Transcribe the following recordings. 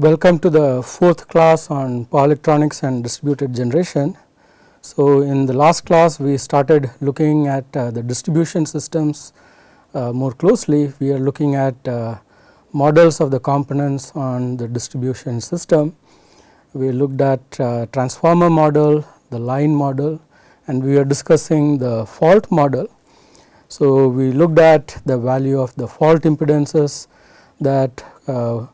Welcome to the fourth class on power electronics and distributed generation. So, in the last class we started looking at uh, the distribution systems uh, more closely. We are looking at uh, models of the components on the distribution system. We looked at uh, transformer model, the line model and we are discussing the fault model. So, we looked at the value of the fault impedances that uh,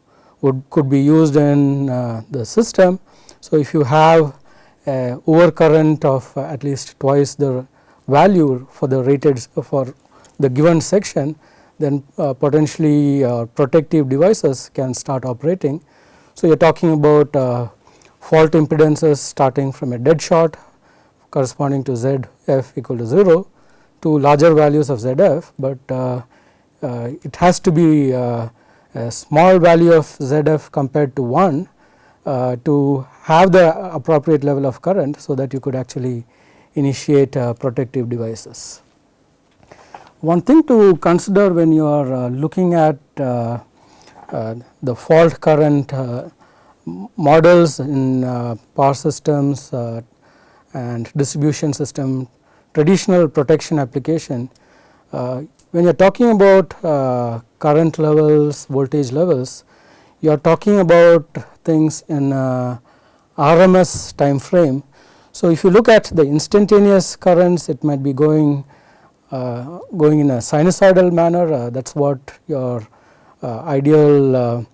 would could be used in uh, the system. So, if you have a overcurrent of uh, at least twice the value for the rated for the given section then uh, potentially uh, protective devices can start operating. So, you are talking about uh, fault impedances starting from a dead short corresponding to Z f equal to 0 to larger values of Z f, but uh, uh, it has to be uh, a small value of Z f compared to 1 to have the appropriate level of current. So, that you could actually initiate protective devices. One thing to consider when you are uh, looking at uh, uh, the fault current models in power systems and distribution system traditional protection application, when you are talking about current levels, voltage levels, you are talking about things in RMS time frame. So, if you look at the instantaneous currents, it might be going uh, going in a sinusoidal manner uh, that is what your uh, ideal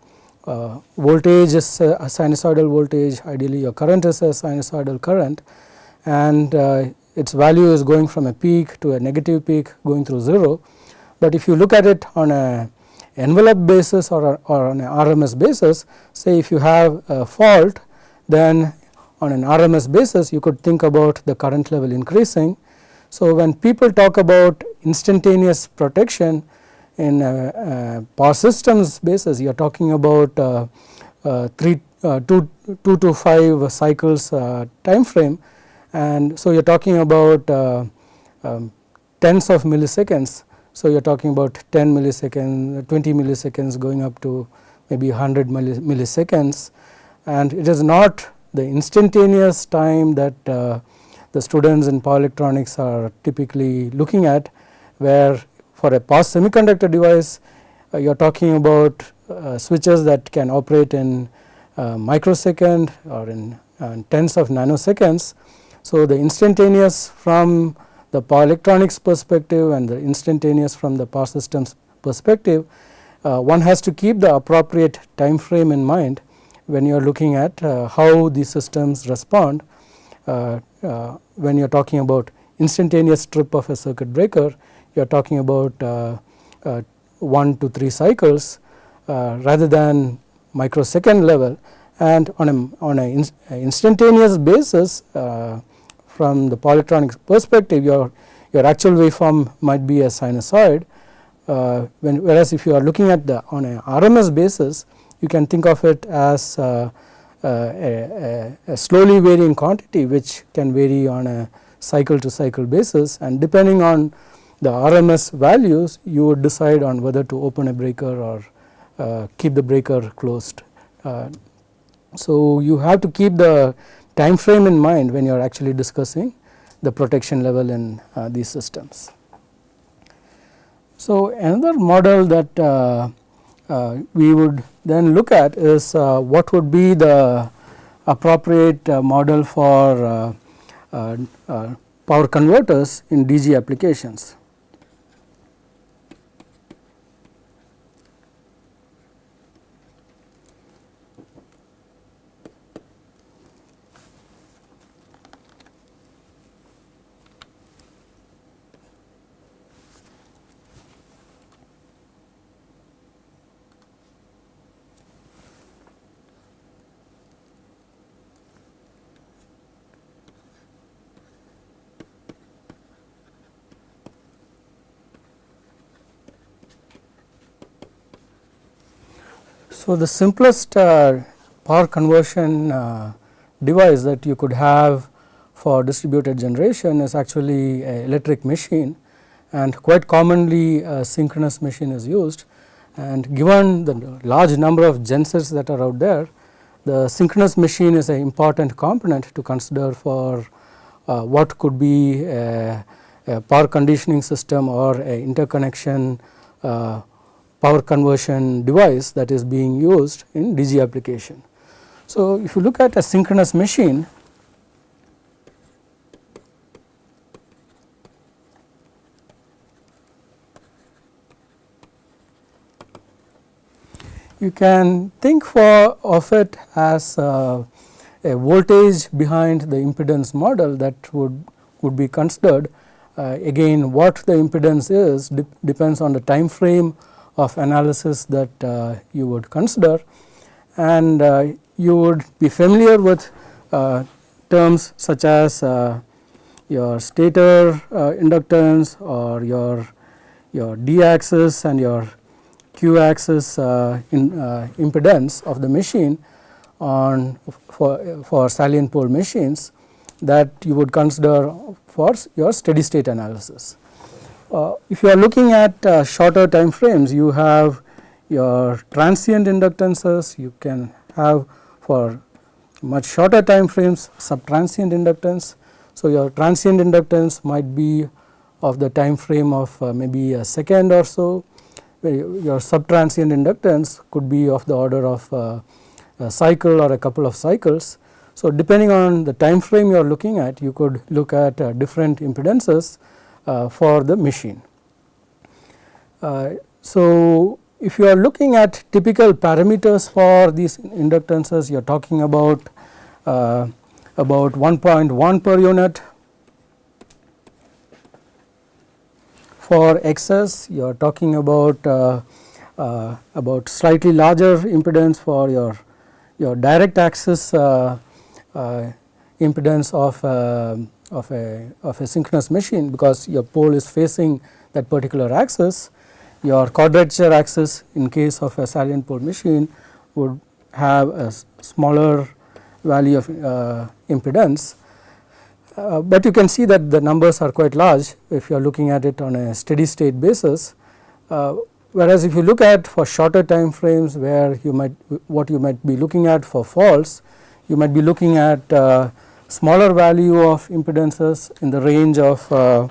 voltage is a sinusoidal voltage ideally your current is a sinusoidal current and its value is going from a peak to a negative peak going through 0. But if you look at it on a envelope basis or, or on a RMS basis say if you have a fault then on an RMS basis you could think about the current level increasing so, when people talk about instantaneous protection in uh, uh, power systems basis you are talking about uh, uh 3 uh, two, 2 to 5 cycles uh, time frame and so you are talking about um, tens of milliseconds. So, you are talking about 10 milliseconds 20 milliseconds going up to maybe 100 milliseconds and it is not the instantaneous time that the students in power electronics are typically looking at where for a past semiconductor device uh, you are talking about uh, switches that can operate in uh, microsecond or in uh, tens of nanoseconds. So, the instantaneous from the power electronics perspective and the instantaneous from the power systems perspective uh, one has to keep the appropriate time frame in mind when you are looking at uh, how these systems respond uh, uh, when you are talking about instantaneous trip of a circuit breaker you are talking about uh, 1 to 3 cycles rather than microsecond level. And on a on a instantaneous basis from the power electronics perspective your your actual waveform might be a sinusoid uh, when, whereas if you are looking at the on a RMS basis you can think of it as uh, uh, a, a, slowly varying quantity which can vary on a cycle to cycle basis and depending on the RMS values you would decide on whether to open a breaker or uh, keep the breaker closed. Uh, so, you have to keep the time frame in mind when you are actually discussing the protection level in uh, these systems. So, another model that uh, uh, we would then look at is uh, what would be the appropriate uh, model for power converters in DG applications. So, the simplest uh, power conversion uh, device that you could have for distributed generation is actually a electric machine and quite commonly a synchronous machine is used. And given the large number of gensets that are out there, the synchronous machine is an important component to consider for uh, what could be a, a, power conditioning system or a interconnection uh, power conversion device that is being used in DG application. So, if you look at a synchronous machine, you can think for of it as uh, a voltage behind the impedance model that would would be considered uh, again what the impedance is de depends on the time frame of analysis that uh, you would consider and uh, you would be familiar with uh, terms such as your stator inductance or your your d axis and your q axis in, impedance of the machine on for, for salient pole machines that you would consider for your steady state analysis. Uh, if you are looking at uh, shorter time frames you have your transient inductances you can have for much shorter time frames subtransient inductance. So, your transient inductance might be of the time frame of uh, maybe a second or so your subtransient inductance could be of the order of uh, a cycle or a couple of cycles. So, depending on the time frame you are looking at you could look at uh, different impedances for the machine. Uh, so, if you are looking at typical parameters for these inductances you are talking about uh, about 1.1 per unit for XS you are talking about uh, uh, about slightly larger impedance for your your direct axis uh, uh impedance of uh, of a of a synchronous machine because your pole is facing that particular axis your quadrature axis in case of a salient pole machine would have a smaller value of uh, impedance uh, but you can see that the numbers are quite large if you are looking at it on a steady state basis. Uh, whereas if you look at for shorter time frames where you might what you might be looking at for faults, you might be looking at uh, smaller value of impedances in the range of uh,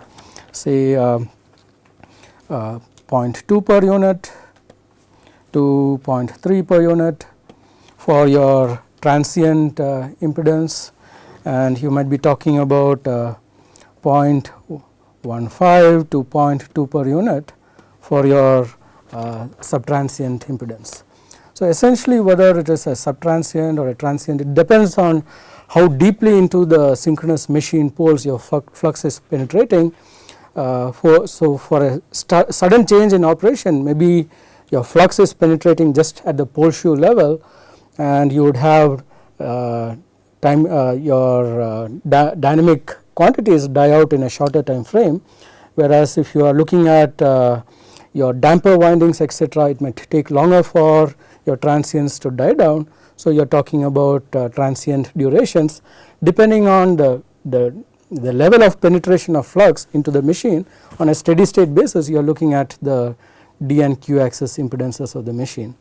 say uh, uh, 0.2 per unit to 0.3 per unit for your transient impedance and you might be talking about uh, 0.15 to 0.2 per unit for your uh, subtransient impedance. So, essentially whether it is a subtransient or a transient it depends on how deeply into the synchronous machine poles your flux is penetrating. Uh, for so for a sudden change in operation maybe your flux is penetrating just at the pole shoe level and you would have uh, time uh, your uh, dynamic quantities die out in a shorter time frame whereas if you are looking at uh, your damper windings etc it might take longer for your transients to die down. So, you are talking about uh, transient durations depending on the, the, the level of penetration of flux into the machine on a steady state basis you are looking at the D and Q axis impedances of the machine.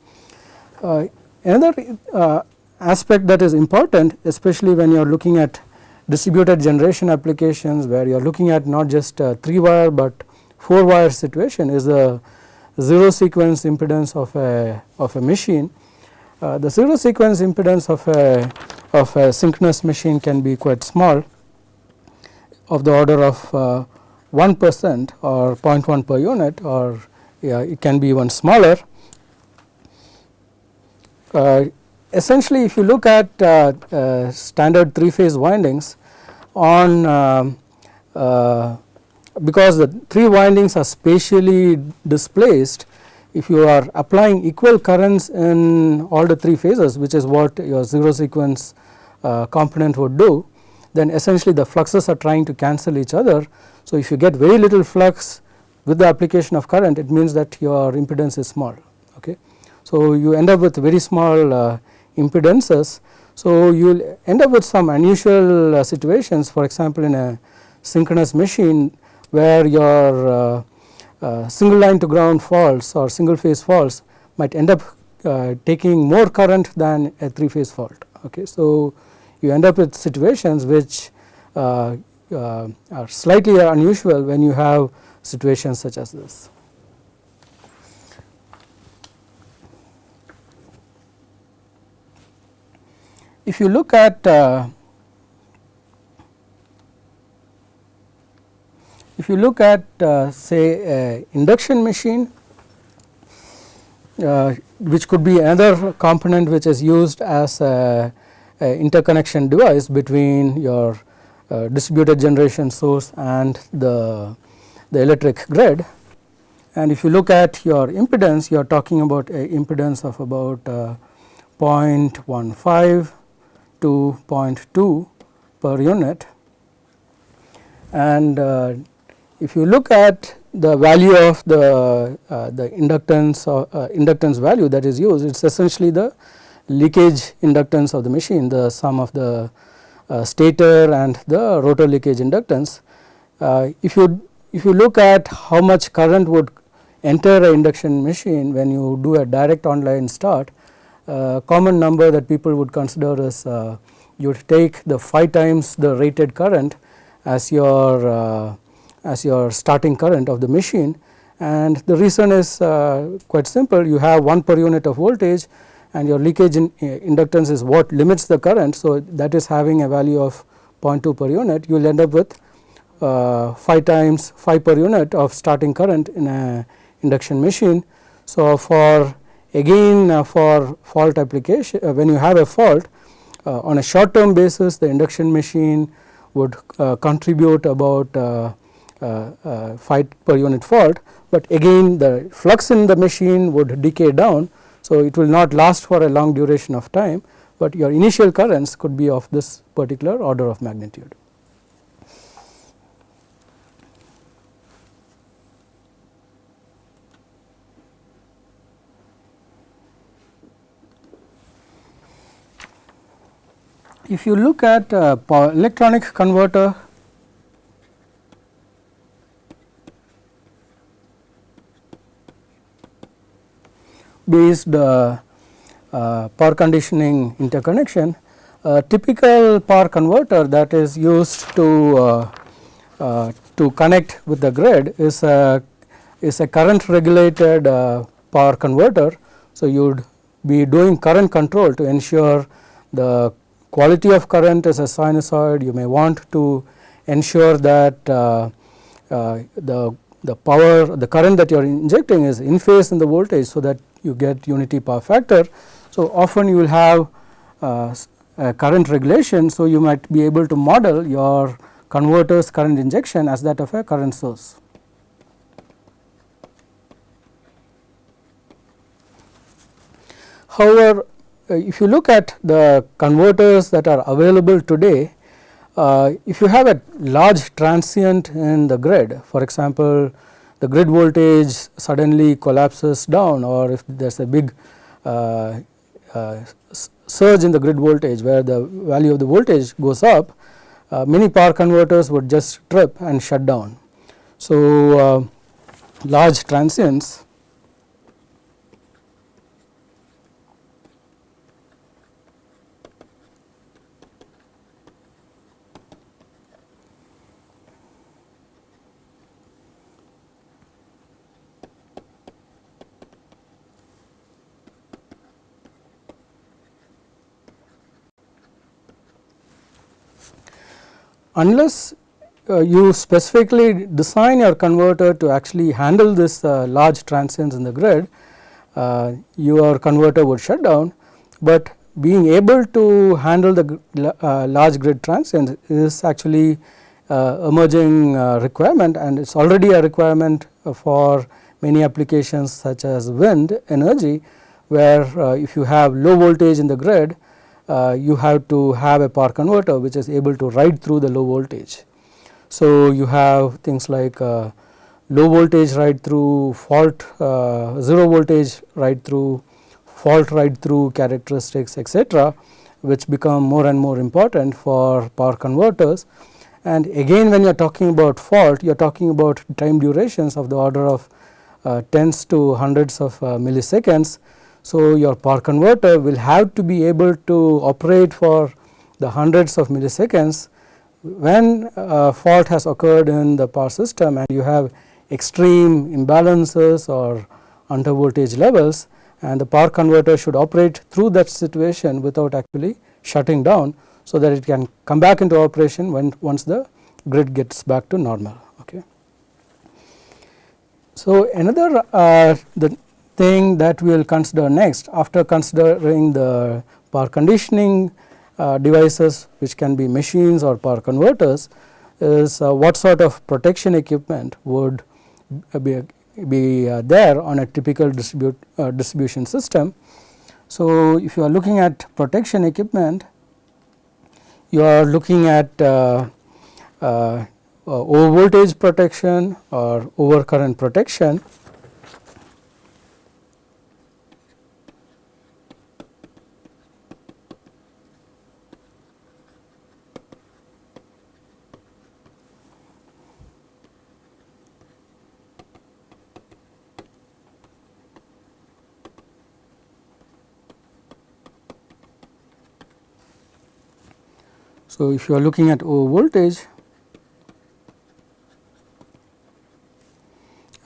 Uh, another uh, aspect that is important especially when you are looking at distributed generation applications where you are looking at not just 3 wire but 4 wire situation is the zero sequence impedance of a of a machine. Uh, the zero sequence impedance of a of a synchronous machine can be quite small of the order of uh, 1 percent or 0.1 per unit or yeah, it can be even smaller. Uh, essentially if you look at uh, uh, standard 3 phase windings on um, because the 3 windings are spatially displaced if you are applying equal currents in all the 3 phases which is what your 0 sequence uh, component would do then essentially the fluxes are trying to cancel each other. So, if you get very little flux with the application of current it means that your impedance is small. Okay. So, you end up with very small uh, impedances. So, you will end up with some unusual uh, situations for example, in a synchronous machine where your uh, single line to ground faults or single phase faults might end up uh, taking more current than a 3 phase fault. Okay. So, you end up with situations which uh, uh, are slightly unusual when you have situations such as this. If you look at uh, if you look at uh, say induction machine uh, which could be another component which is used as a, a interconnection device between your uh, distributed generation source and the, the electric grid. And if you look at your impedance, you are talking about a impedance of about uh, 0.15 to 0.2 per unit. And uh, if you look at the value of the uh, the inductance or uh, inductance value that is used, it is essentially the leakage inductance of the machine, the sum of the uh, stator and the rotor leakage inductance. Uh, if you if you look at how much current would enter a induction machine when you do a direct online start, uh, common number that people would consider is uh, you would take the 5 times the rated current as your as your starting current of the machine and the reason is uh, quite simple you have 1 per unit of voltage and your leakage in, uh, inductance is what limits the current. So, that is having a value of 0.2 per unit you will end up with uh, 5 times 5 per unit of starting current in a induction machine. So, for again uh, for fault application uh, when you have a fault uh, on a short term basis the induction machine would contribute about uh, uh, 5 per unit fault, but again the flux in the machine would decay down. So, it will not last for a long duration of time, but your initial currents could be of this particular order of magnitude. If you look at uh, electronic converter based uh, uh, power conditioning interconnection, a typical power converter that is used to uh, to connect with the grid is a is a current regulated power converter. So, you would be doing current control to ensure the quality of current is a sinusoid. You may want to ensure that uh, uh, the the power the current that you are injecting is in phase in the voltage. So, that you get unity power factor. So, often you will have uh, current regulation. So, you might be able to model your converter's current injection as that of a current source. However, uh, if you look at the converters that are available today, uh, if you have a large transient in the grid, for example, the grid voltage suddenly collapses down or if there is a big uh, uh, surge in the grid voltage where the value of the voltage goes up, uh, many power converters would just trip and shut down. So, uh, large transients unless uh, you specifically design your converter to actually handle this uh, large transients in the grid, uh, your converter would shut down, but being able to handle the uh, large grid transients is actually uh, emerging uh, requirement and it is already a requirement for many applications such as wind energy where if you have low voltage in the grid you have to have a power converter which is able to ride through the low voltage. So, you have things like uh, low voltage ride through, fault uh, 0 voltage ride through, fault ride through characteristics etc., which become more and more important for power converters. And again when you are talking about fault, you are talking about time durations of the order of uh, tens to hundreds of uh, milliseconds. So, your power converter will have to be able to operate for the hundreds of milliseconds when a fault has occurred in the power system and you have extreme imbalances or under voltage levels and the power converter should operate through that situation without actually shutting down. So, that it can come back into operation when once the grid gets back to normal. Okay. So, another uh, the thing that we will consider next after considering the power conditioning uh, devices which can be machines or power converters is uh, what sort of protection equipment would be, be uh, there on a typical distribute, uh, distribution system. So, if you are looking at protection equipment you are looking at uh, uh, over voltage protection or over current protection So, if you are looking at over voltage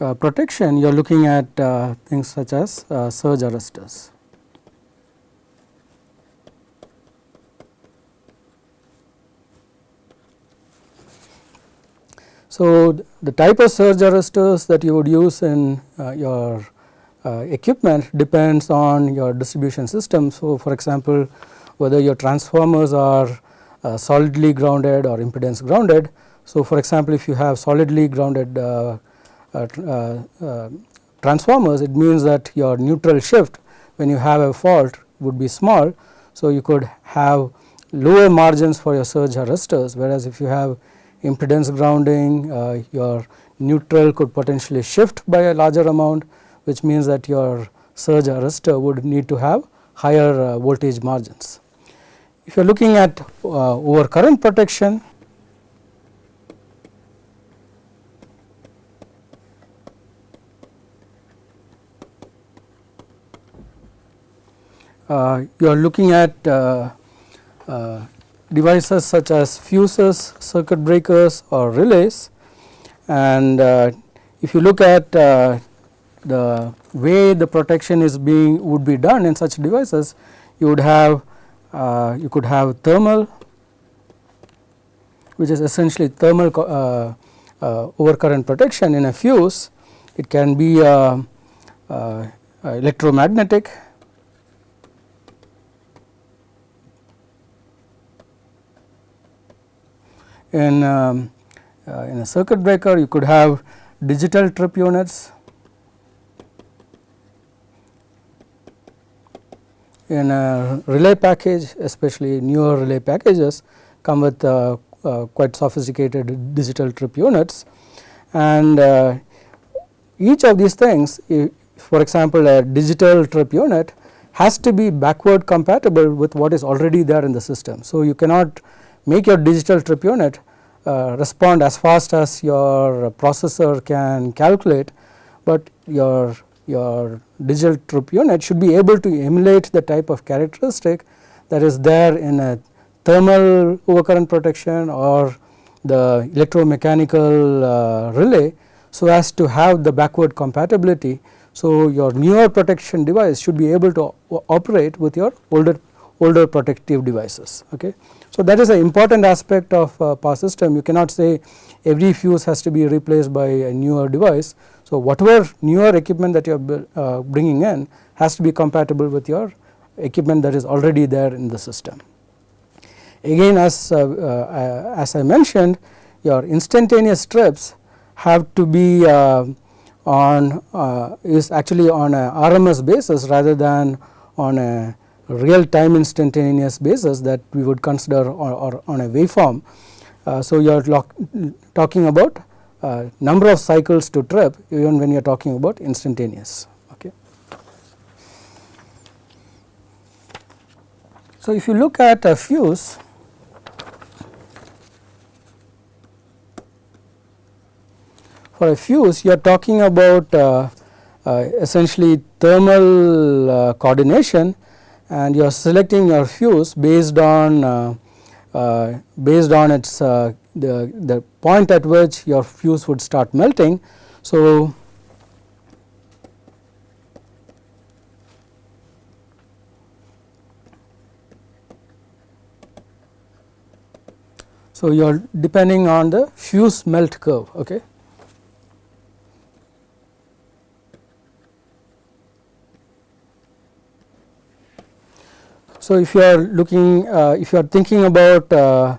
uh, protection you are looking at uh, things such as uh, surge arresters. So, the type of surge arresters that you would use in uh, your uh, equipment depends on your distribution system. So, for example, whether your transformers are uh, solidly grounded or impedance grounded. So, for example, if you have solidly grounded uh, uh, transformers it means that your neutral shift when you have a fault would be small. So, you could have lower margins for your surge arresters whereas, if you have impedance grounding uh, your neutral could potentially shift by a larger amount which means that your surge arrestor would need to have higher uh, voltage margins. If you are looking at uh, over current protection, uh, you are looking at uh, uh, devices such as fuses, circuit breakers or relays. And uh, if you look at uh, the way the protection is being would be done in such devices you would have uh, you could have thermal which is essentially thermal uh, uh, overcurrent protection in a fuse. It can be uh, uh, electromagnetic in um, in a circuit breaker you could have digital trip units in a relay package especially newer relay packages come with uh, uh, quite sophisticated digital trip units and uh, each of these things for example a digital trip unit has to be backward compatible with what is already there in the system. So, you cannot make your digital trip unit uh, respond as fast as your processor can calculate, but your your digital trip unit should be able to emulate the type of characteristic that is there in a thermal overcurrent protection or the electromechanical uh, relay so as to have the backward compatibility. So, your newer protection device should be able to operate with your older older protective devices. Okay. So, that is an important aspect of uh, power system you cannot say every fuse has to be replaced by a newer device. So, whatever newer equipment that you are uh, bringing in has to be compatible with your equipment that is already there in the system. Again as, uh, uh, as I mentioned your instantaneous trips have to be uh, on uh, is actually on a RMS basis rather than on a real time instantaneous basis that we would consider or, or on a waveform. Uh, so, you are talking about uh, number of cycles to trip even when you are talking about instantaneous. Okay. So, if you look at a fuse for a fuse you are talking about uh, uh, essentially thermal uh, coordination and you are selecting your fuse based on uh, uh, based on its uh, the, the point at which your fuse would start melting. So, so you are depending on the fuse melt curve. Okay. So, if you are looking uh, if you are thinking about uh,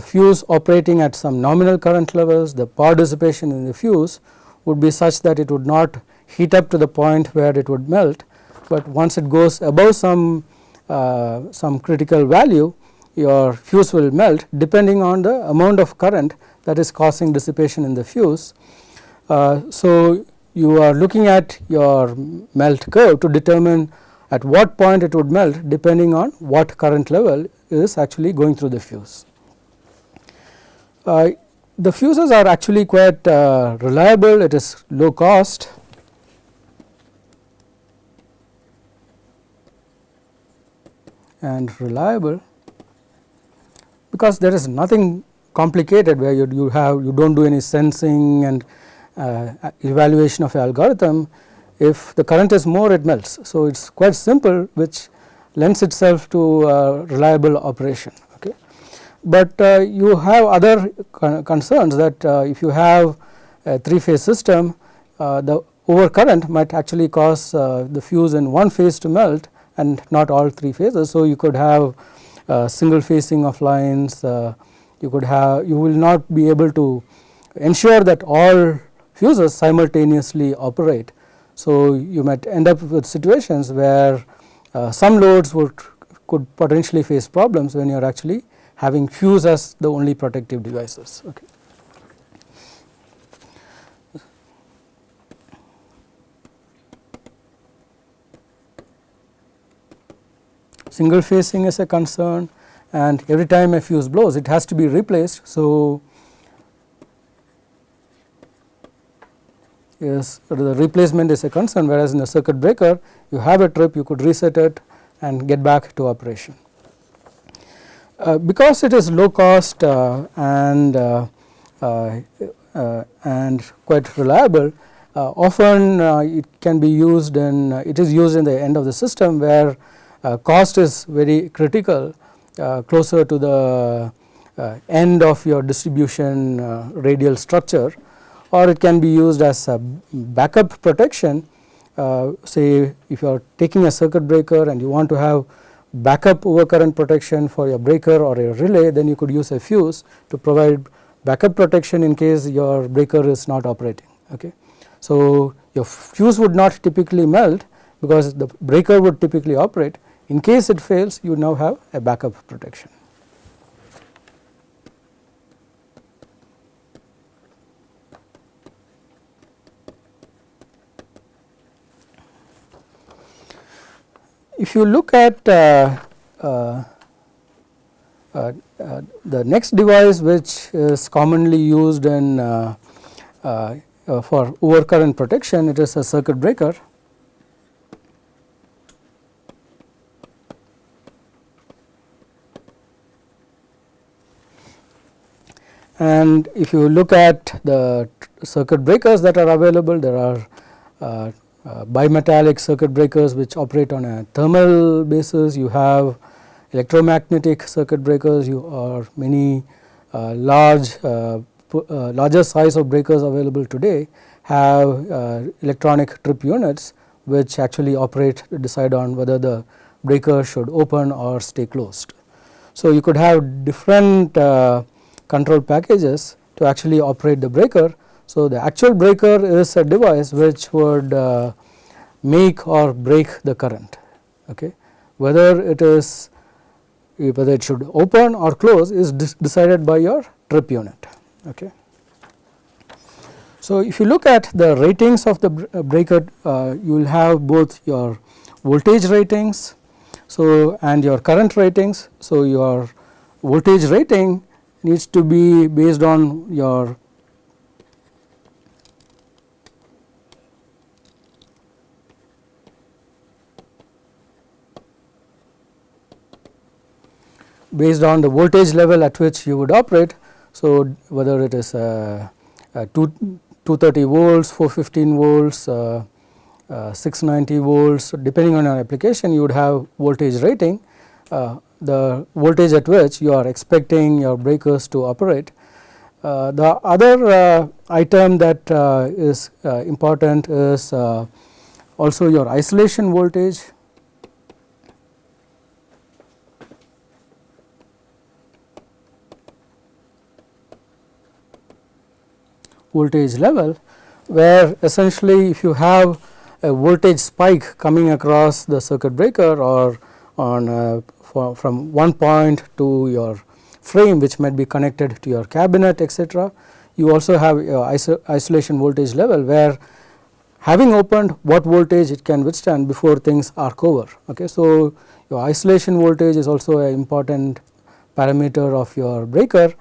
fuse operating at some nominal current levels the power dissipation in the fuse would be such that it would not heat up to the point where it would melt, but once it goes above some uh, some critical value your fuse will melt depending on the amount of current that is causing dissipation in the fuse. Uh, so, you are looking at your melt curve to determine at what point it would melt depending on what current level is actually going through the fuse. Uh, the fuses are actually quite uh, reliable, it is low cost. and reliable because there is nothing complicated where you, you have you do not do any sensing and uh, evaluation of algorithm if the current is more it melts. So, it is quite simple which lends itself to uh, reliable operation. But uh, you have other con concerns that uh, if you have a 3 phase system uh, the overcurrent might actually cause the fuse in one phase to melt and not all 3 phases. So, you could have single phasing of lines you could have you will not be able to ensure that all fuses simultaneously operate so, you might end up with situations where uh, some loads would could potentially face problems when you are actually having fuse as the only protective devices. Okay. Single phasing is a concern and every time a fuse blows it has to be replaced. So, is the replacement is a concern whereas in a circuit breaker you have a trip you could reset it and get back to operation. Uh, because it is low cost uh, and uh, uh, uh and quite reliable uh, often uh, it can be used in it is used in the end of the system where cost is very critical closer to the end of your distribution radial structure or it can be used as a backup protection. Say if you are taking a circuit breaker and you want to have backup overcurrent protection for your breaker or a relay then you could use a fuse to provide backup protection in case your breaker is not operating. Okay. So, your fuse would not typically melt because the breaker would typically operate in case it fails you now have a backup protection. If you look at uh, uh, uh, the next device which is commonly used in for overcurrent protection, it is a circuit breaker. And if you look at the circuit breakers that are available, there are uh, uh, bimetallic circuit breakers which operate on a thermal basis, you have electromagnetic circuit breakers, you are many uh, large uh, uh, larger size of breakers available today have uh, electronic trip units which actually operate to decide on whether the breaker should open or stay closed. So, you could have different control packages to actually operate the breaker so, the actual breaker is a device which would uh, make or break the current okay. whether it is whether it should open or close is decided by your trip unit. Okay. So, if you look at the ratings of the uh, breaker uh, you will have both your voltage ratings so and your current ratings. So, your voltage rating needs to be based on your based on the voltage level at which you would operate. So, whether it is uh, uh, 2, 230 volts, 415 volts, uh, uh, 690 volts depending on your application you would have voltage rating uh, the voltage at which you are expecting your breakers to operate. Uh, the other item that is important is also your isolation voltage voltage level where essentially if you have a voltage spike coming across the circuit breaker or on uh, for, from one point to your frame which might be connected to your cabinet etc. You also have iso isolation voltage level where having opened what voltage it can withstand before things arc over. Okay. So, your isolation voltage is also an important parameter of your breaker.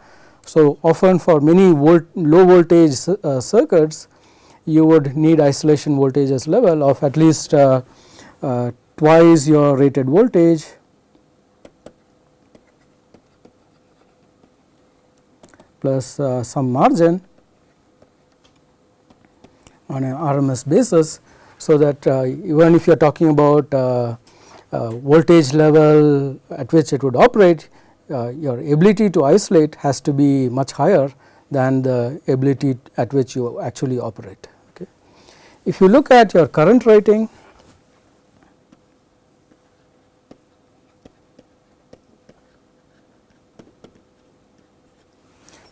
So, often for many volt low voltage uh, circuits you would need isolation voltages level of at least uh, uh, twice your rated voltage plus uh, some margin on an RMS basis. So, that uh, even if you are talking about uh, voltage level at which it would operate your ability to isolate has to be much higher than the ability at which you actually operate. If you look at your current rating,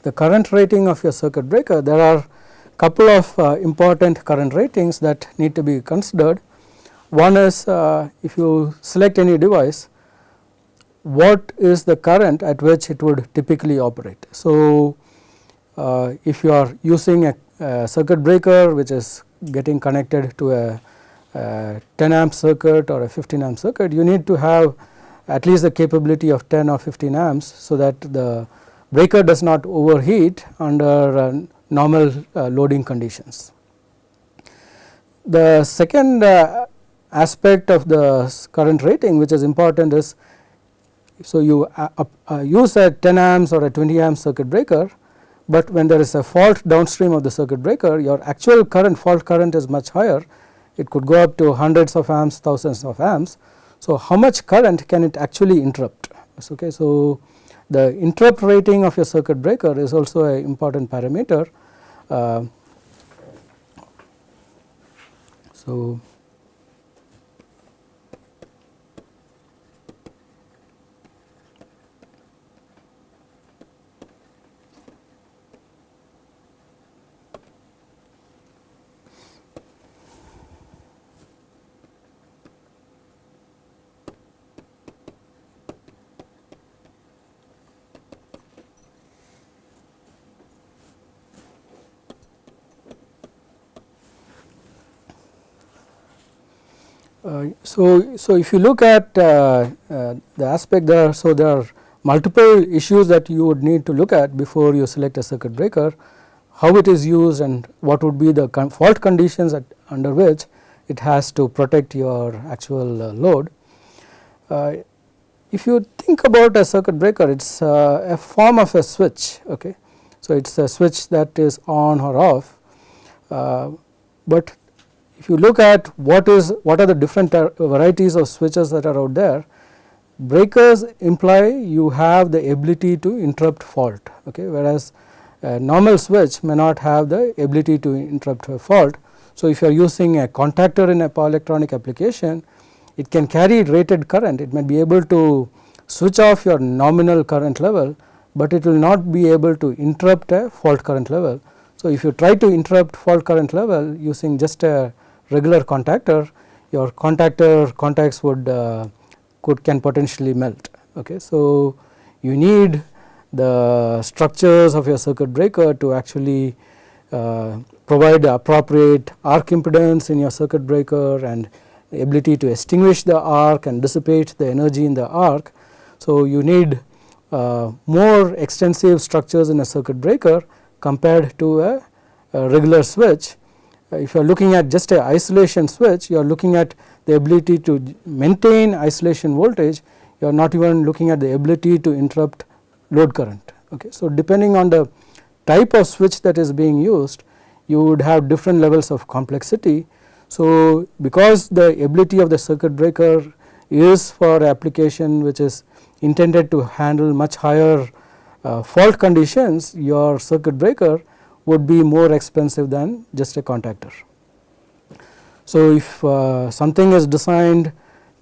the current rating of your circuit breaker, there are couple of uh, important current ratings that need to be considered. One is uh, if you select any device, what is the current at which it would typically operate. So, uh, if you are using a, a circuit breaker which is getting connected to a, a 10 amp circuit or a 15 amp circuit, you need to have at least the capability of 10 or 15 amps. So, that the breaker does not overheat under uh, normal uh, loading conditions. The second uh, aspect of the current rating which is important is so you uh, uh, use a 10 amps or a 20 amp circuit breaker but when there is a fault downstream of the circuit breaker your actual current fault current is much higher it could go up to hundreds of amps thousands of amps. So, how much current can it actually interrupt okay. So, the interrupt rating of your circuit breaker is also an important parameter. Uh, so, Uh, so, so if you look at uh, uh, the aspect there, so there are multiple issues that you would need to look at before you select a circuit breaker, how it is used and what would be the con fault conditions at, under which it has to protect your actual uh, load. Uh, if you think about a circuit breaker, it is a form of a switch. Okay. So, it is a switch that is on or off, but if you look at what is what are the different uh, varieties of switches that are out there, breakers imply you have the ability to interrupt fault okay, whereas a normal switch may not have the ability to interrupt a fault. So, if you are using a contactor in a power electronic application, it can carry rated current, it may be able to switch off your nominal current level, but it will not be able to interrupt a fault current level. So, if you try to interrupt fault current level using just a regular contactor your contactor contacts would uh, could can potentially melt. Okay. So, you need the structures of your circuit breaker to actually uh, provide the appropriate arc impedance in your circuit breaker and ability to extinguish the arc and dissipate the energy in the arc. So, you need uh, more extensive structures in a circuit breaker compared to a, a regular switch if you are looking at just a isolation switch you are looking at the ability to maintain isolation voltage you are not even looking at the ability to interrupt load current. Okay. So, depending on the type of switch that is being used you would have different levels of complexity. So, because the ability of the circuit breaker is for application which is intended to handle much higher uh, fault conditions your circuit breaker would be more expensive than just a contactor. So, if uh, something is designed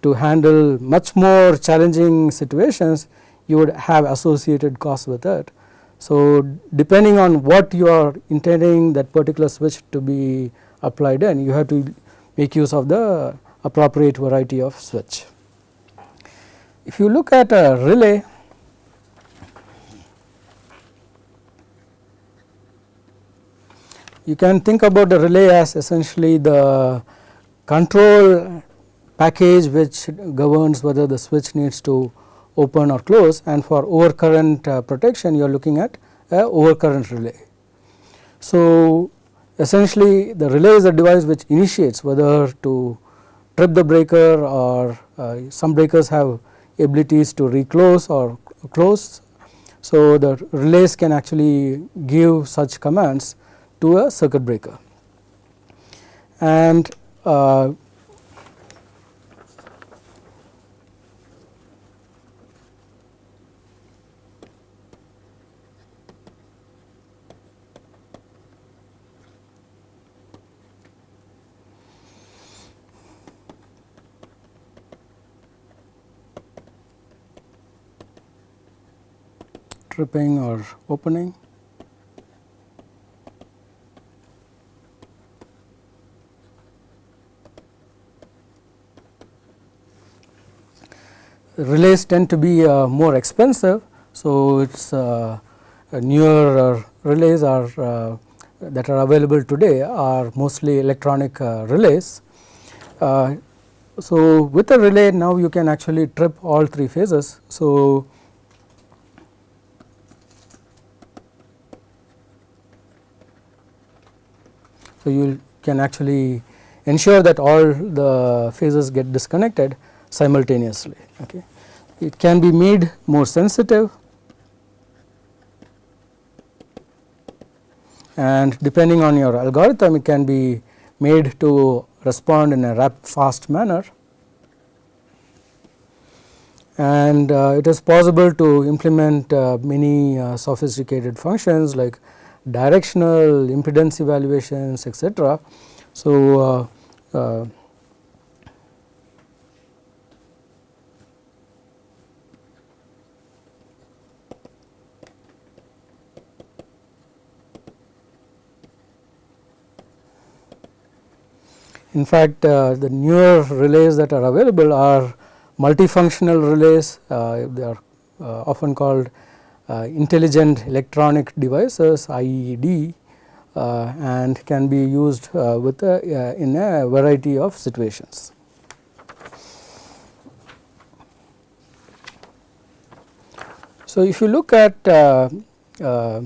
to handle much more challenging situations you would have associated costs with it. So, depending on what you are intending that particular switch to be applied in you have to make use of the appropriate variety of switch. If you look at a relay you can think about the relay as essentially the control package which governs whether the switch needs to open or close and for overcurrent uh, protection you are looking at a overcurrent relay. So, essentially the relay is a device which initiates whether to trip the breaker or uh, some breakers have abilities to reclose or close. So, the relays can actually give such commands to a circuit breaker and uh, tripping or opening. Relays tend to be uh, more expensive. So, it is uh, newer uh, relays are that are available today are mostly electronic relays. So, with a relay now you can actually trip all three phases. So, So, you can actually ensure that all the phases get disconnected simultaneously. Okay. It can be made more sensitive and depending on your algorithm it can be made to respond in a rapid fast manner and uh, it is possible to implement uh, many uh, sophisticated functions like directional impedance evaluations etc. So, In fact, uh, the newer relays that are available are multifunctional relays, uh, they are uh, often called uh, intelligent electronic devices IED uh, and can be used uh, with a, in a variety of situations. So, if you look at uh, uh,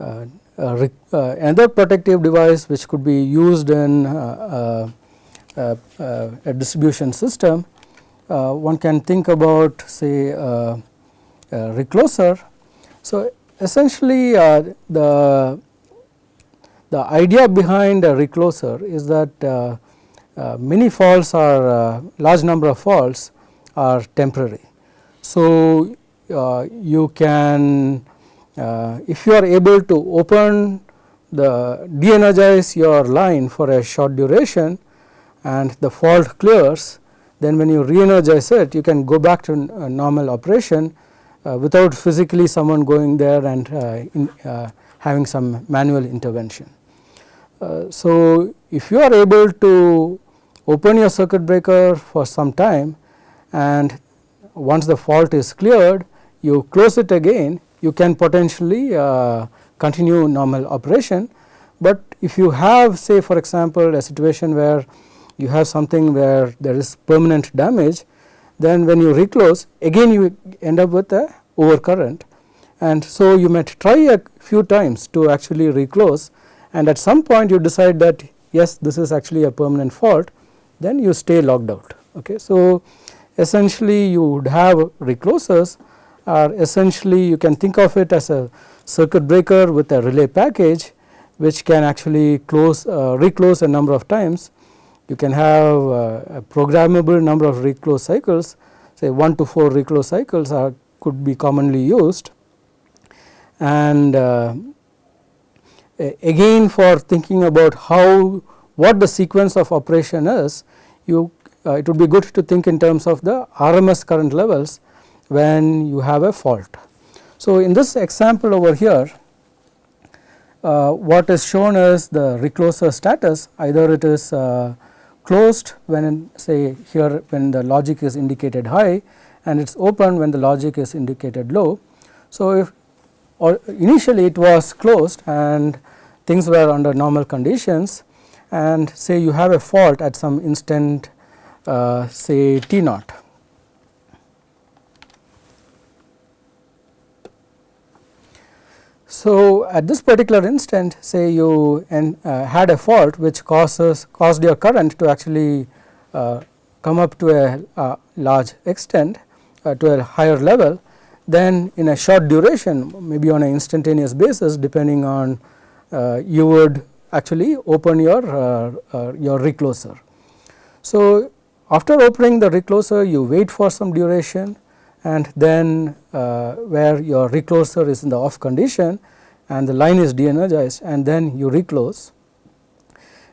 uh, another protective device which could be used in a distribution system, one can think about say a recloser so, essentially uh, the the idea behind a recloser is that uh, uh, many faults are uh, large number of faults are temporary. So, uh, you can uh, if you are able to open the de-energize your line for a short duration and the fault clears then when you re-energize it you can go back to normal operation uh, without physically someone going there and uh, in, uh, having some manual intervention. so, if you are able to open your circuit breaker for some time and once the fault is cleared you close it again you can potentially uh, continue normal operation. But if you have say for example, a situation where you have something where there is permanent damage then when you reclose again you end up with a overcurrent and so you might try a few times to actually reclose and at some point you decide that yes this is actually a permanent fault then you stay locked out. Okay. So, essentially you would have reclosers are essentially you can think of it as a circuit breaker with a relay package which can actually close uh, reclose a number of times. You can have uh, a programmable number of reclose cycles. Say 1 to 4 reclose cycles are could be commonly used. And uh, again for thinking about how what the sequence of operation is you uh, it would be good to think in terms of the RMS current levels when you have a fault. So, in this example over here uh, what is shown is the recloser status either it is uh, closed when say here when the logic is indicated high and it is open when the logic is indicated low. So, if or initially it was closed and things were under normal conditions and say you have a fault at some instant uh, say T naught. So, at this particular instant say you uh, had a fault which causes caused your current to actually uh, come up to a, a large extent uh, to a higher level then in a short duration maybe on an instantaneous basis depending on uh, you would actually open your uh, uh, your recloser. So, after opening the recloser you wait for some duration and then uh, where your recloser is in the off condition and the line is de-energized and then you reclose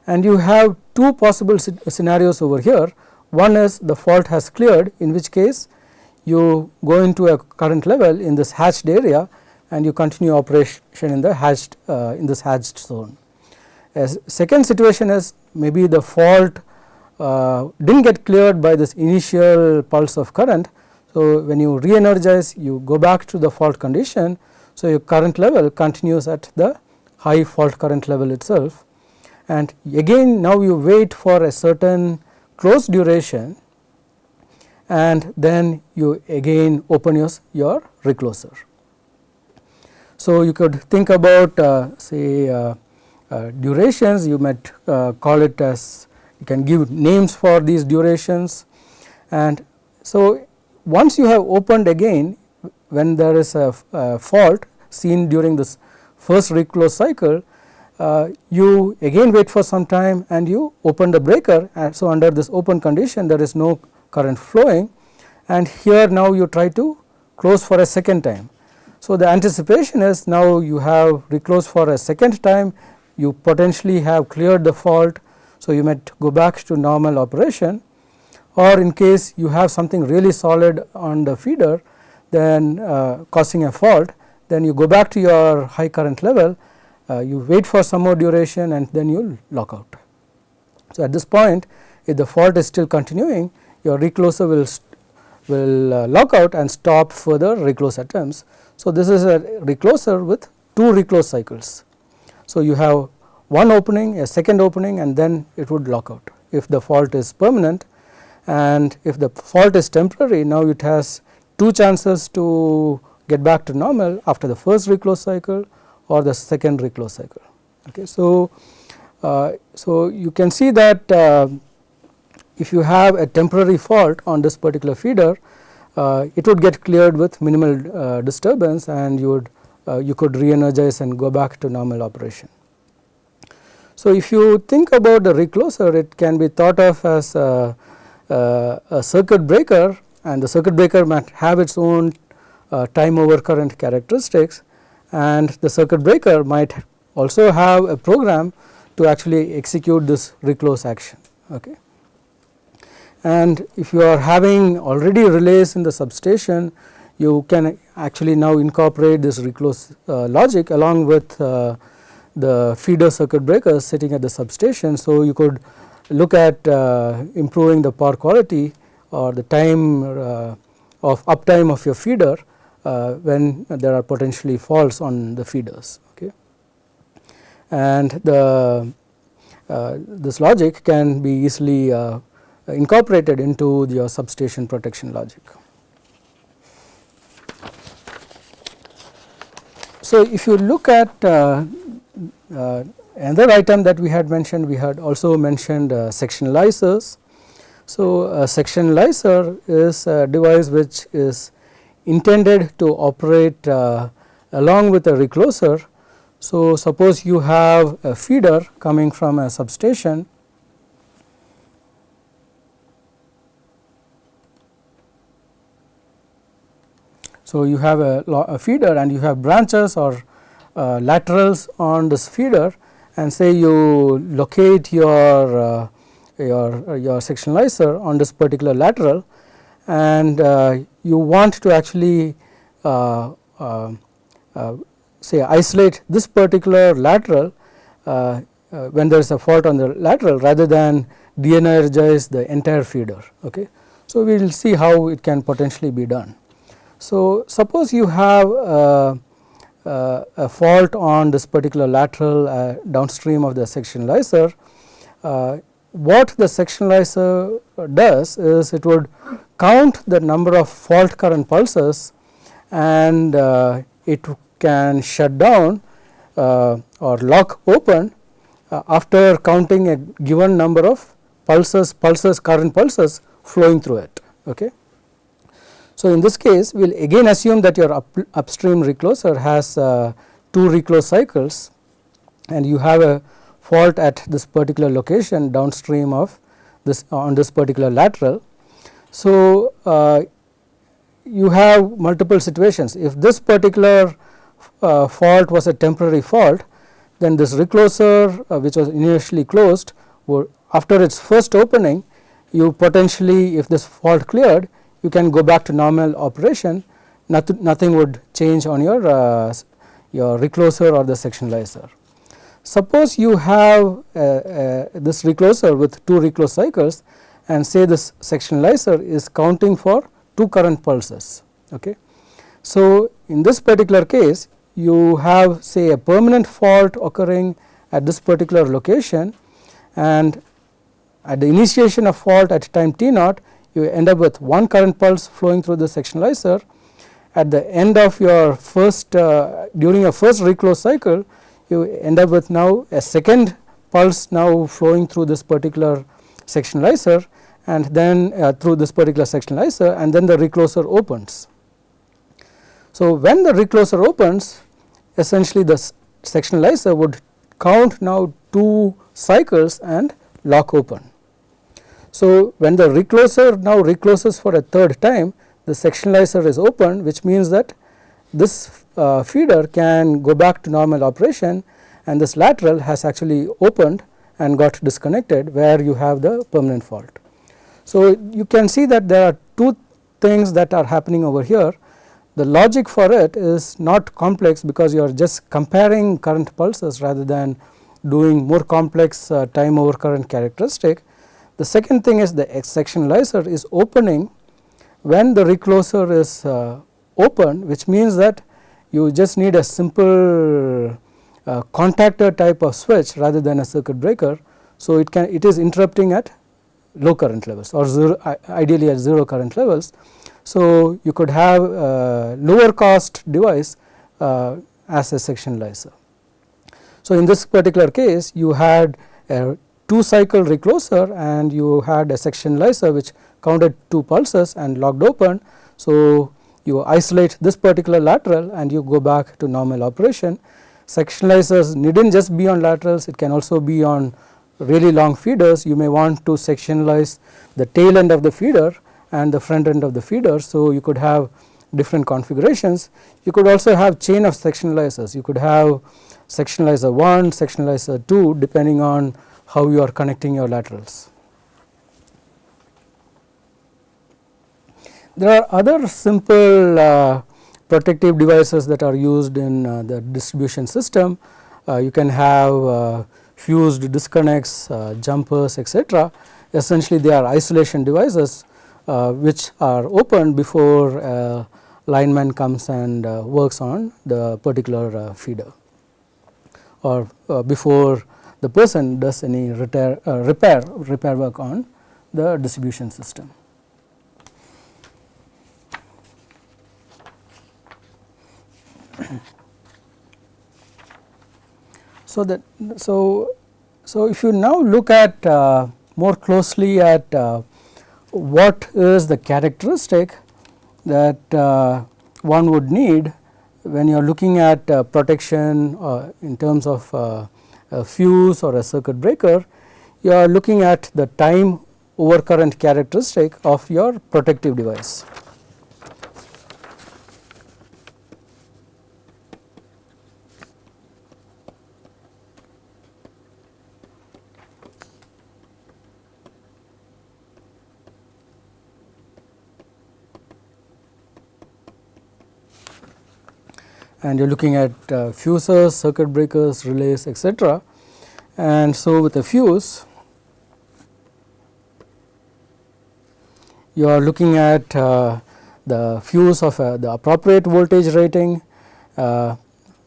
and you have two possible scenarios over here. One is the fault has cleared in which case you go into a current level in this hatched area and you continue operation in the hatched uh, in this hatched zone. A second situation is maybe the fault uh, did not get cleared by this initial pulse of current. So, when you re-energize you go back to the fault condition. So, your current level continues at the high fault current level itself and again now you wait for a certain close duration and then you again open your, your recloser. So, you could think about uh, say uh, uh, durations you might uh, call it as you can give names for these durations and so once you have opened again when there is a, a fault seen during this first reclose cycle uh, you again wait for some time and you open the breaker. And so under this open condition there is no current flowing. And here now you try to close for a second time. So, the anticipation is now you have reclosed for a second time you potentially have cleared the fault. So, you might go back to normal operation or in case you have something really solid on the feeder then uh, causing a fault then you go back to your high current level uh, you wait for some more duration and then you lock out. So, at this point if the fault is still continuing your recloser will will uh, lock out and stop further reclose attempts. So, this is a recloser with two reclose cycles. So, you have one opening, a second opening and then it would lock out if the fault is permanent and if the fault is temporary now it has two chances to get back to normal after the first reclose cycle or the second reclose cycle. Okay. So, uh, so you can see that uh, if you have a temporary fault on this particular feeder uh, it would get cleared with minimal uh, disturbance and you would uh, you could re-energize and go back to normal operation. So, if you think about the recloser it can be thought of as a, a, a circuit breaker and the circuit breaker might have its own uh, time over current characteristics and the circuit breaker might also have a program to actually execute this reclose action. Okay and if you are having already relays in the substation you can actually now incorporate this reclose uh, logic along with uh, the feeder circuit breakers sitting at the substation. So, you could look at uh, improving the power quality or the time uh, of uptime of your feeder uh, when there are potentially faults on the feeders. Okay. And the uh, this logic can be easily incorporated into your substation protection logic. So, if you look at uh, uh, another item that we had mentioned, we had also mentioned uh, sectionalizers. So, a sectionalizer is a device which is intended to operate uh, along with a recloser. So, suppose you have a feeder coming from a substation So, you have a, a, feeder and you have branches or uh, laterals on this feeder and say you locate your uh, your, uh, your sectionalizer on this particular lateral and uh, you want to actually uh, uh, uh say isolate this particular lateral uh, when there is a fault on the lateral rather than de-energize the entire feeder. Okay. So, we will see how it can potentially be done. So, suppose you have a fault on this particular lateral downstream of the sectionalizer what the sectionalizer does is it would count the number of fault current pulses and uh, it can shut down uh, or lock open uh, after counting a given number of pulses pulses current pulses flowing through it. Okay. So, in this case we will again assume that your up, upstream recloser has uh, two reclose cycles and you have a fault at this particular location downstream of this on this particular lateral. So, uh, you have multiple situations if this particular uh, fault was a temporary fault then this recloser uh, which was initially closed after its first opening you potentially if this fault cleared you can go back to normal operation nothing, nothing would change on your uh, your recloser or the sectionalizer. Suppose you have uh, uh, this recloser with two reclose cycles and say this sectionalizer is counting for two current pulses. Okay. So, in this particular case you have say a permanent fault occurring at this particular location and at the initiation of fault at time t naught you end up with one current pulse flowing through the sectionalizer. At the end of your first uh, during your first reclose cycle you end up with now a second pulse now flowing through this particular sectionalizer and then uh, through this particular sectionalizer and then the recloser opens. So, when the recloser opens essentially the sectionalizer would count now two cycles and lock open. So, when the recloser now recloses for a third time the sectionalizer is open which means that this uh, feeder can go back to normal operation and this lateral has actually opened and got disconnected where you have the permanent fault. So, you can see that there are two things that are happening over here. The logic for it is not complex because you are just comparing current pulses rather than doing more complex uh, time over current characteristic. The second thing is the sectionalizer is opening when the recloser is uh, open which means that you just need a simple uh, contactor type of switch rather than a circuit breaker. So, it can it is interrupting at low current levels or zero, ideally at 0 current levels. So, you could have a lower cost device uh, as a sectionalizer. So, in this particular case you had a 2 cycle recloser and you had a sectionalizer which counted 2 pulses and locked open. So, you isolate this particular lateral and you go back to normal operation. Sectionalizers needn't just be on laterals, it can also be on really long feeders. You may want to sectionalize the tail end of the feeder and the front end of the feeder. So, you could have different configurations. You could also have chain of sectionalizers. You could have sectionalizer 1, sectionalizer 2 depending on how you are connecting your laterals. There are other simple uh, protective devices that are used in uh, the distribution system. Uh, you can have uh, fused disconnects, uh, jumpers etc. Essentially they are isolation devices uh, which are opened before a lineman comes and works on the particular feeder or before the person does any repair, repair, repair work on the distribution system. so that so so if you now look at uh, more closely at uh, what is the characteristic that uh, one would need when you are looking at uh, protection uh, in terms of uh, a fuse or a circuit breaker, you are looking at the time overcurrent characteristic of your protective device. And you are looking at uh, fuses, circuit breakers, relays etc. And so, with a fuse you are looking at uh, the fuse of uh, the appropriate voltage rating uh,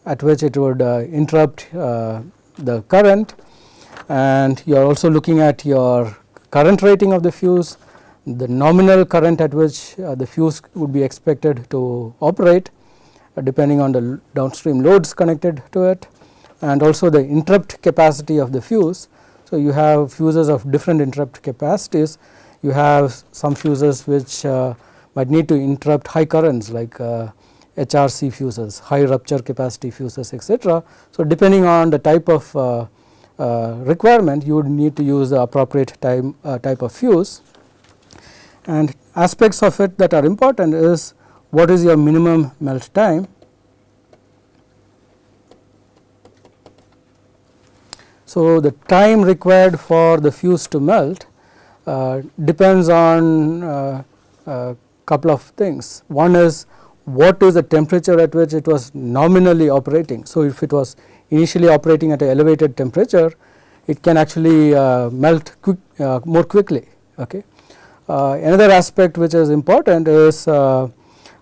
at which it would uh, interrupt uh, the current and you are also looking at your current rating of the fuse, the nominal current at which the fuse would be expected to operate depending on the downstream loads connected to it and also the interrupt capacity of the fuse. So, you have fuses of different interrupt capacities, you have some fuses which uh, might need to interrupt high currents like uh, HRC fuses, high rupture capacity fuses etc. So, depending on the type of uh, uh, requirement you would need to use the appropriate time, uh, type of fuse and aspects of it that are important is what is your minimum melt time. So, the time required for the fuse to melt uh, depends on a uh, uh, couple of things. One is what is the temperature at which it was nominally operating. So, if it was initially operating at an elevated temperature, it can actually uh, melt quick, uh, more quickly. Okay. Uh, another aspect which is important is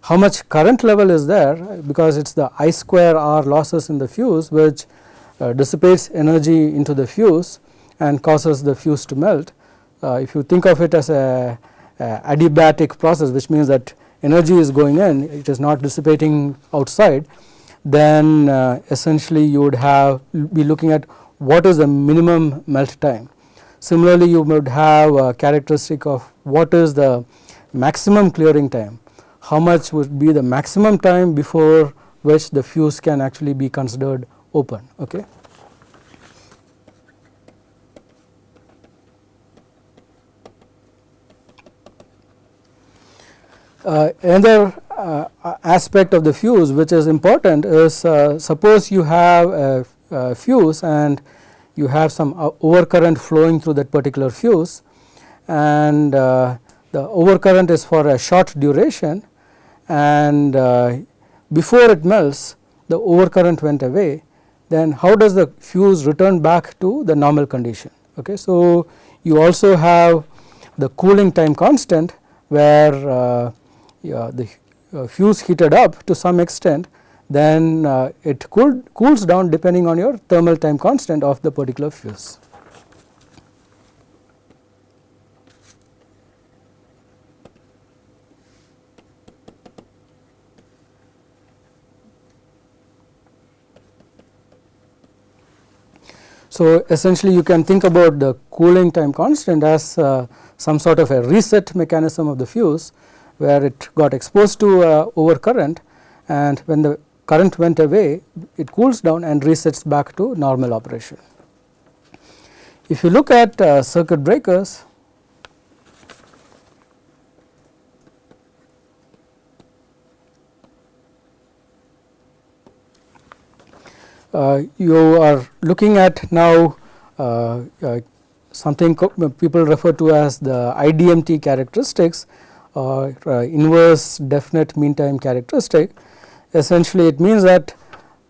how much current level is there because it is the I square R losses in the fuse which uh, dissipates energy into the fuse and causes the fuse to melt. Uh, if you think of it as a, a, adiabatic process which means that energy is going in it is not dissipating outside then uh, essentially you would have be looking at what is the minimum melt time. Similarly, you would have a characteristic of what is the maximum clearing time how much would be the maximum time before which the fuse can actually be considered open. Okay. Uh, another uh, aspect of the fuse which is important is uh, suppose you have a, a, fuse and you have some uh, overcurrent flowing through that particular fuse and uh, the overcurrent is for a short duration and uh, before it melts the overcurrent went away then how does the fuse return back to the normal condition. Okay. So, you also have the cooling time constant where uh, yeah, the uh, fuse heated up to some extent then uh, it cooled, cools down depending on your thermal time constant of the particular fuse. So, essentially you can think about the cooling time constant as uh, some sort of a reset mechanism of the fuse where it got exposed to uh, overcurrent and when the current went away it cools down and resets back to normal operation. If you look at uh, circuit breakers Uh, you are looking at now uh, uh, something uh, people refer to as the IDMT characteristics or inverse definite mean time characteristic. Essentially it means that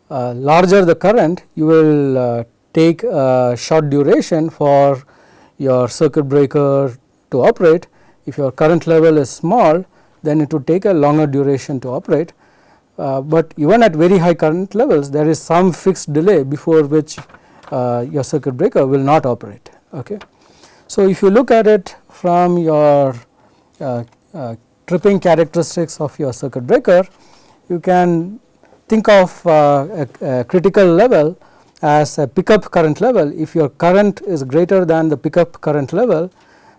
larger the current you will take a short duration for your circuit breaker to operate. If your current level is small then it would take a longer duration to operate uh, but even at very high current levels there is some fixed delay before which uh, your circuit breaker will not operate. Okay. So, if you look at it from your uh, uh tripping characteristics of your circuit breaker you can think of uh, a, a, critical level as a pickup current level if your current is greater than the pickup current level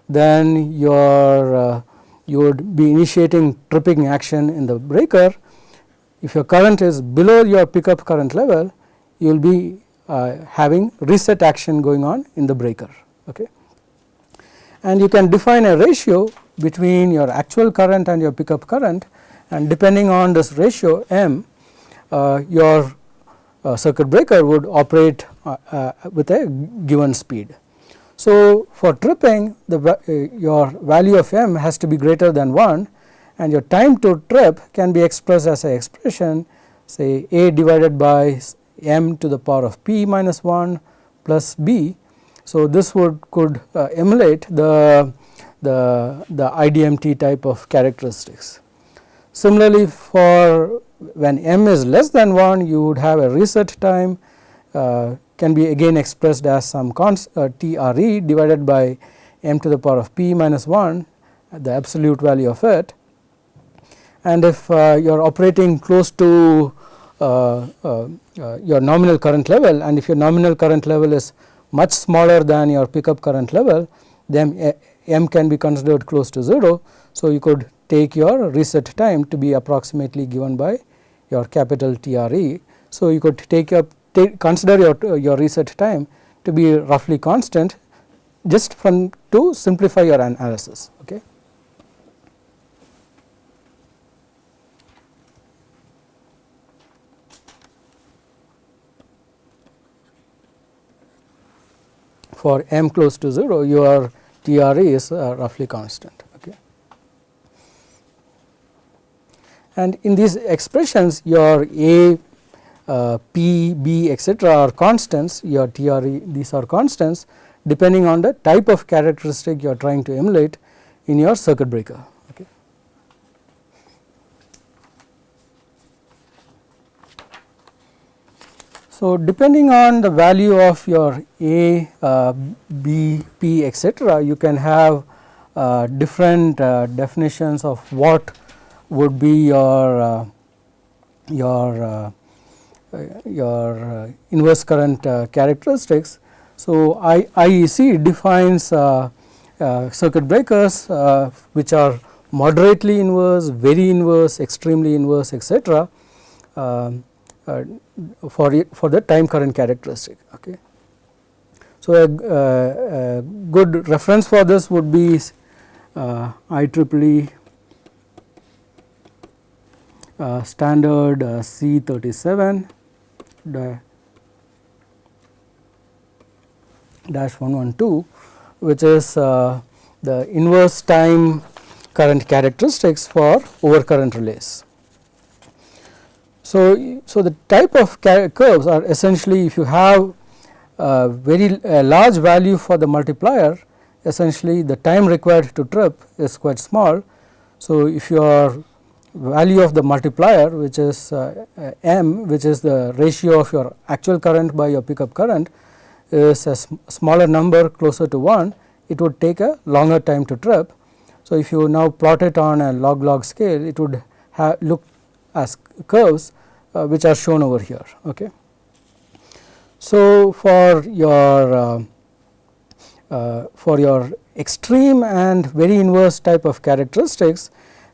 then your uh, you would be initiating tripping action in the breaker. If your current is below your pickup current level, you will be uh, having reset action going on in the breaker. Okay. And you can define a ratio between your actual current and your pickup current and depending on this ratio m, uh, your uh, circuit breaker would operate uh, uh, with a given speed. So, for tripping the uh, your value of m has to be greater than 1 and your time to trip can be expressed as a expression say a divided by m to the power of p minus 1 plus b. So, this would could uh, emulate the, the, the IDMT type of characteristics. Similarly, for when m is less than 1 you would have a reset time uh, can be again expressed as some const uh, TRE divided by m to the power of p minus 1 the absolute value of it and if uh, you are operating close to uh, uh, uh, your nominal current level and if your nominal current level is much smaller than your pickup current level then m can be considered close to 0. So, you could take your reset time to be approximately given by your capital TRE. So, you could take your take consider your your reset time to be roughly constant just from to simplify your analysis. Okay. For m close to 0 your TRE is uh, roughly constant. Okay. And in these expressions your A uh, P, B etc. are constants your TRE these are constants depending on the type of characteristic you are trying to emulate in your circuit breaker. Okay. So, depending on the value of your A, uh, B, P etc., you can have uh, different uh, definitions of what would be your uh, your uh, uh, your uh, inverse current uh, characteristics. So, I, IEC defines circuit breakers which are moderately inverse, very inverse, extremely inverse etc. Um, for it, for the time current characteristic. Okay. So, a, a, a good reference for this would be uh, IEEE uh, standard uh, C37 dash 112 which is uh, the inverse time current characteristics for overcurrent relays. So, so the type of curves are essentially if you have a very a large value for the multiplier essentially the time required to trip is quite small. So, if your value of the multiplier which is uh, m which is the ratio of your actual current by your pickup current is a smaller number closer to 1 it would take a longer time to trip. So, if you now plot it on a log log scale it would have look as curves uh, which are shown over here. Okay. So, for your uh, uh, for your extreme and very inverse type of characteristics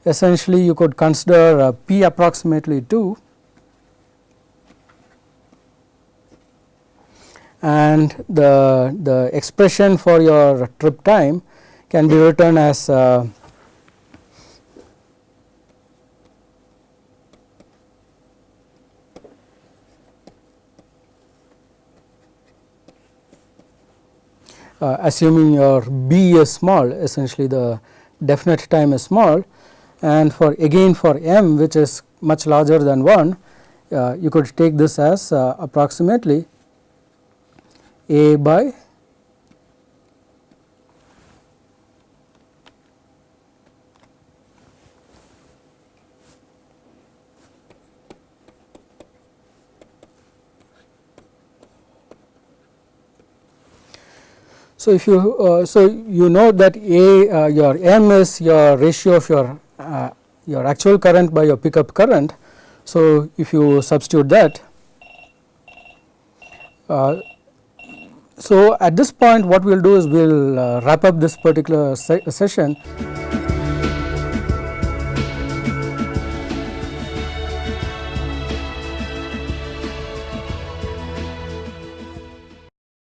essentially you could consider uh, p approximately 2 and the, the expression for your trip time can be written as uh, uh, assuming your b is small essentially the definite time is small and for again for m which is much larger than 1 uh, you could take this as uh, approximately a by So, if you uh, so you know that a uh, your m is your ratio of your uh, your actual current by your pickup current. So, if you substitute that uh, So, at this point what we will do is we will uh, wrap up this particular se session.